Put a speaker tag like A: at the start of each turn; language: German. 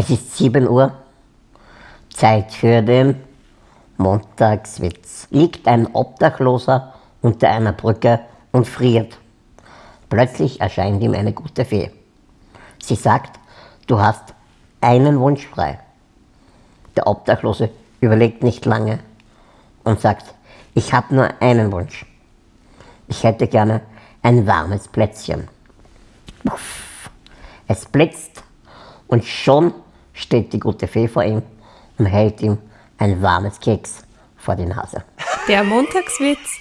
A: Es ist 7 Uhr. Zeit für den Montagswitz. Liegt ein Obdachloser unter einer Brücke und friert. Plötzlich erscheint ihm eine gute Fee. Sie sagt, du hast einen Wunsch frei. Der Obdachlose überlegt nicht lange und sagt, ich habe nur einen Wunsch. Ich hätte gerne ein warmes Plätzchen. Puff. Es blitzt und schon steht die gute Fee vor ihm und hält ihm ein warmes Keks vor die Nase.
B: Der Montagswitz